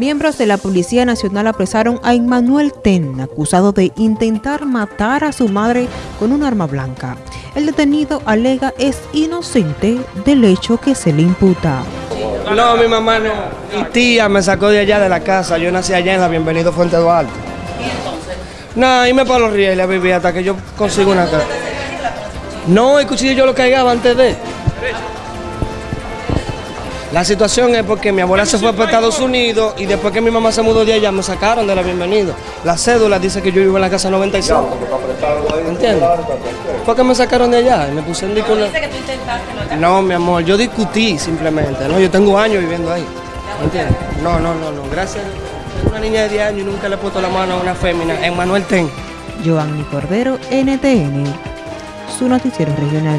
Miembros de la Policía Nacional apresaron a Emmanuel Ten, acusado de intentar matar a su madre con un arma blanca. El detenido alega es inocente del hecho que se le imputa. No, mi mamá no. Mi tía me sacó de allá de la casa. Yo nací allá en la Bienvenido Fuente Duarte. ¿Y entonces? No, irme para los rieles a vivir hasta que yo consiga una casa. No, el cuchillo yo lo caigaba antes de. La situación es porque mi abuela se fue para Estados Unidos y después que mi mamá se mudó de allá me sacaron de la bienvenida. La cédula dice que yo vivo en la casa 95. ¿Entiendes? Fue que me sacaron de allá y me puse en disco. No, mi amor, yo discutí simplemente, ¿no? Yo tengo años viviendo ahí. ¿Entiendes? No, no, no, no. Gracias. Tengo una niña de 10 años y nunca le he puesto la mano a una fémina. Emmanuel Ten. Giovanni Cordero, NTN, su noticiero regional.